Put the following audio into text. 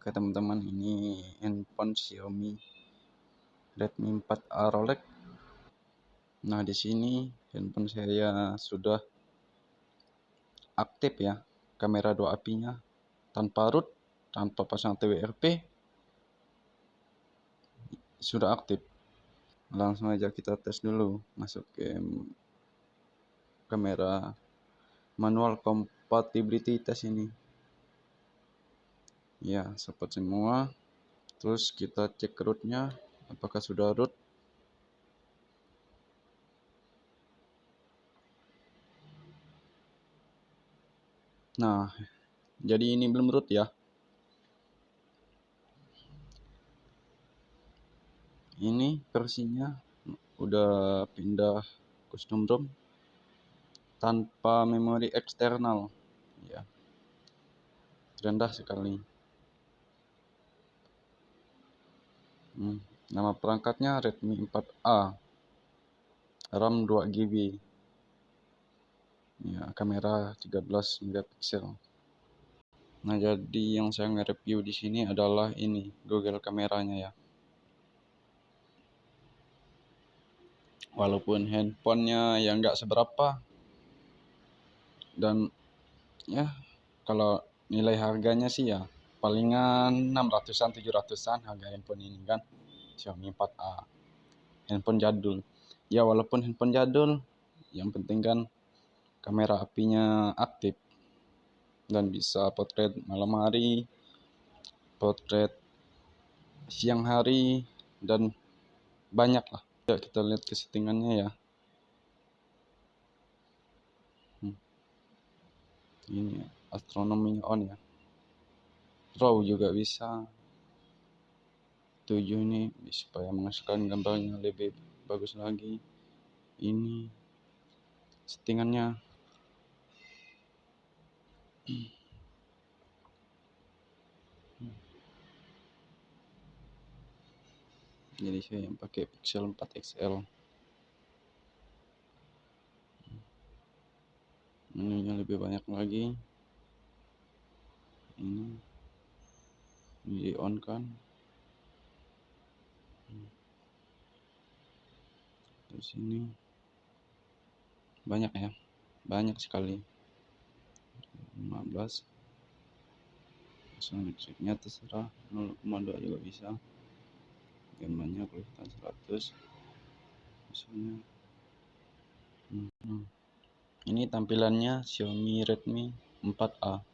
Oke teman-teman, ini handphone Xiaomi Redmi 4A Rolex. Nah, di sini handphone saya sudah aktif ya, kamera dua apinya tanpa root, tanpa pasang TWRP sudah aktif. Langsung aja kita tes dulu, masuk ke kamera manual compatibility test ini ya support semua. Terus kita cek rootnya. Apakah sudah root? Nah jadi ini belum root ya? Ini versinya udah pindah custom ROM tanpa memori eksternal. Ya rendah sekali Hmm, nama perangkatnya Redmi 4A. RAM 2 GB. Ya, kamera 13 megapiksel. Nah, jadi yang saya nge-review di sini adalah ini, Google kameranya ya. Walaupun handphonenya yang nggak seberapa dan ya kalau nilai harganya sih ya palingan 600-an 700-an harga handphone ini kan. Xiaomi 4A handphone jadul. Ya walaupun handphone jadul yang penting kan kamera apinya aktif dan bisa potret malam hari potret siang hari dan banyak lah. Ya kita lihat ke settingannya ya. Hmm. ini astronominya on ya raw juga bisa. Tujuh ini supaya menghasilkan gambarnya lebih bagus lagi. Ini settingannya. Jadi saya yang pakai pixel 4 XL menunya lebih banyak lagi. Ini di on kan. Terus ini. Banyak ya. Banyak sekali. 15 langsung metriknya terserah. 0,2 juga bisa. Gambarnya kita 100 misalnya. Hmm. ini tampilannya Xiaomi Redmi 4A